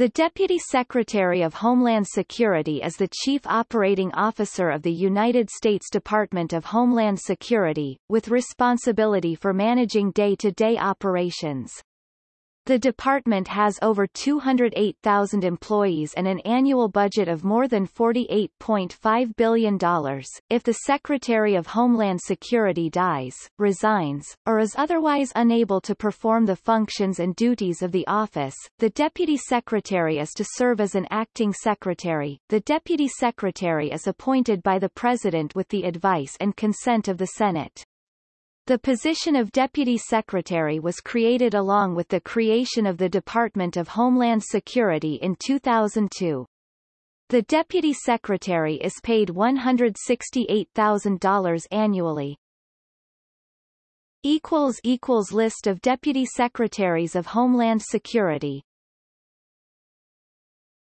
The Deputy Secretary of Homeland Security is the Chief Operating Officer of the United States Department of Homeland Security, with responsibility for managing day-to-day -day operations. The department has over 208,000 employees and an annual budget of more than $48.5 billion. If the Secretary of Homeland Security dies, resigns, or is otherwise unable to perform the functions and duties of the office, the Deputy Secretary is to serve as an acting secretary. The Deputy Secretary is appointed by the President with the advice and consent of the Senate. The position of Deputy Secretary was created along with the creation of the Department of Homeland Security in 2002. The Deputy Secretary is paid $168,000 annually. List of Deputy Secretaries of Homeland Security